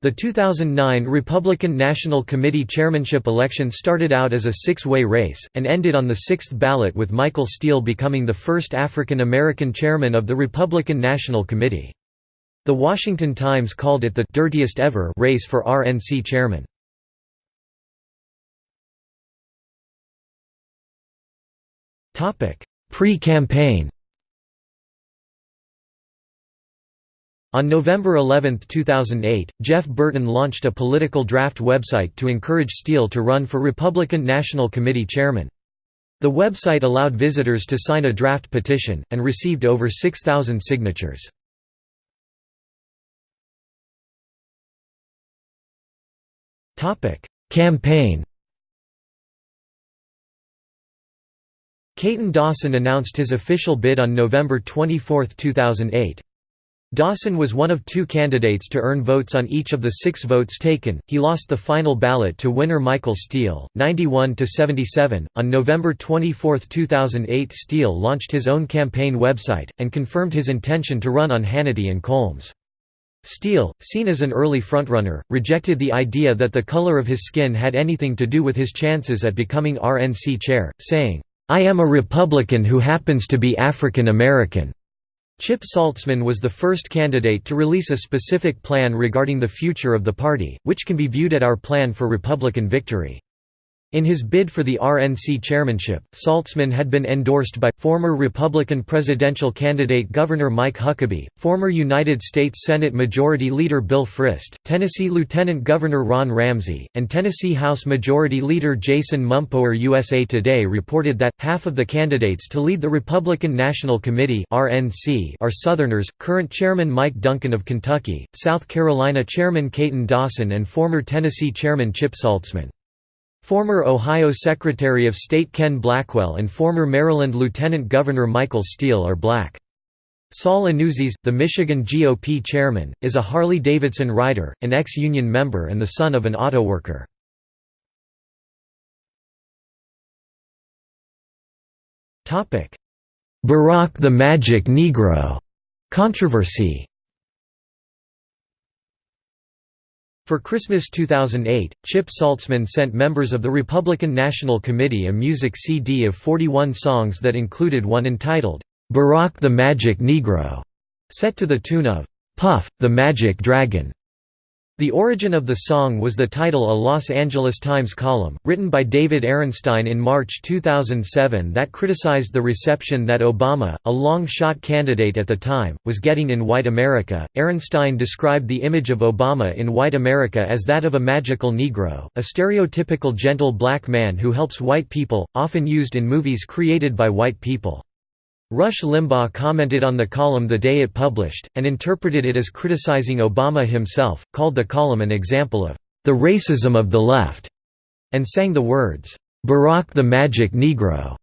The 2009 Republican National Committee chairmanship election started out as a six-way race, and ended on the sixth ballot with Michael Steele becoming the first African American chairman of the Republican National Committee. The Washington Times called it the «dirtiest ever» race for RNC chairman. Pre-campaign On November 11, 2008, Jeff Burton launched a political draft website to encourage Steele to run for Republican National Committee chairman. The website allowed visitors to sign a draft petition, and received over 6,000 signatures. Campaign Katon Dawson announced his official bid on November 24, 2008. Dawson was one of two candidates to earn votes on each of the six votes taken. He lost the final ballot to winner Michael Steele, 91 to 77. On November 24, 2008, Steele launched his own campaign website and confirmed his intention to run on Hannity and Colmes. Steele, seen as an early frontrunner, rejected the idea that the color of his skin had anything to do with his chances at becoming RNC chair, saying, "I am a Republican who happens to be African American." Chip Saltsman was the first candidate to release a specific plan regarding the future of the party, which can be viewed at Our Plan for Republican Victory. In his bid for the RNC chairmanship, Saltsman had been endorsed by, former Republican presidential candidate Governor Mike Huckabee, former United States Senate Majority Leader Bill Frist, Tennessee Lieutenant Governor Ron Ramsey, and Tennessee House Majority Leader Jason Mumpower USA Today reported that, half of the candidates to lead the Republican National Committee RNC are Southerners, current Chairman Mike Duncan of Kentucky, South Carolina Chairman Katon Dawson and former Tennessee Chairman Chip Saltsman. Former Ohio Secretary of State Ken Blackwell and former Maryland Lieutenant Governor Michael Steele are black. Saul Anuzis, the Michigan GOP chairman, is a Harley-Davidson rider, an ex-union member and the son of an auto worker. Barack the Magic Negro controversy For Christmas 2008, Chip Saltsman sent members of the Republican National Committee a music CD of 41 songs that included one entitled, "'Barack the Magic Negro", set to the tune of, "'Puff, the Magic Dragon". The origin of the song was the title a Los Angeles Times column, written by David Ehrenstein in March 2007 that criticized the reception that Obama, a long-shot candidate at the time, was getting in white America. Ehrenstein described the image of Obama in white America as that of a magical Negro, a stereotypical gentle black man who helps white people, often used in movies created by white people. Rush Limbaugh commented on the column the day it published, and interpreted it as criticizing Obama himself, called the column an example of the racism of the left, and sang the words, Barack the Magic Negro,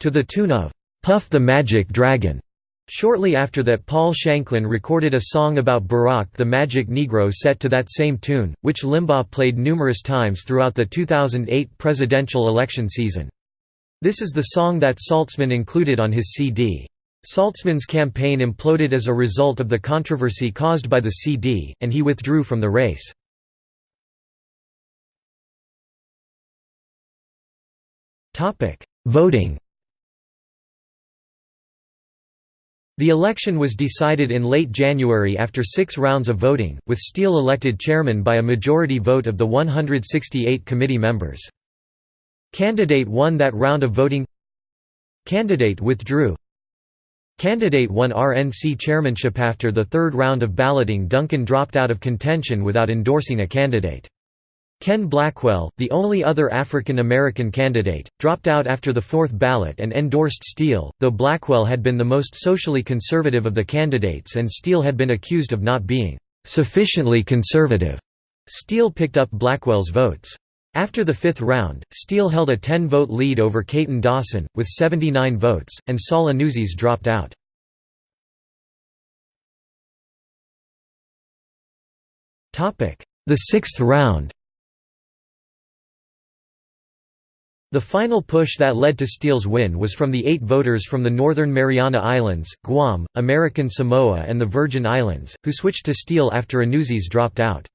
to the tune of Puff the Magic Dragon. Shortly after that Paul Shanklin recorded a song about Barack the Magic Negro set to that same tune, which Limbaugh played numerous times throughout the 2008 presidential election season. This is the song that Saltsman included on his CD. Saltsman's campaign imploded as a result of the controversy caused by the CD, and he withdrew from the race. Voting The election was decided in late January after six rounds of voting, with Steele elected chairman by a majority vote of the 168 committee members. Candidate won that round of voting Candidate withdrew Candidate won RNC chairmanship after the third round of balloting Duncan dropped out of contention without endorsing a candidate. Ken Blackwell, the only other African American candidate, dropped out after the fourth ballot and endorsed Steele, though Blackwell had been the most socially conservative of the candidates and Steele had been accused of not being "...sufficiently conservative." Steele picked up Blackwell's votes. After the fifth round, Steele held a 10-vote lead over Katon Dawson, with 79 votes, and Saul Anuzis dropped out. The sixth round The final push that led to Steele's win was from the eight voters from the Northern Mariana Islands, Guam, American Samoa and the Virgin Islands, who switched to Steele after Anuzis dropped out.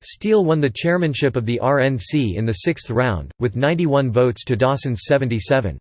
Steele won the chairmanship of the RNC in the sixth round, with 91 votes to Dawson's 77.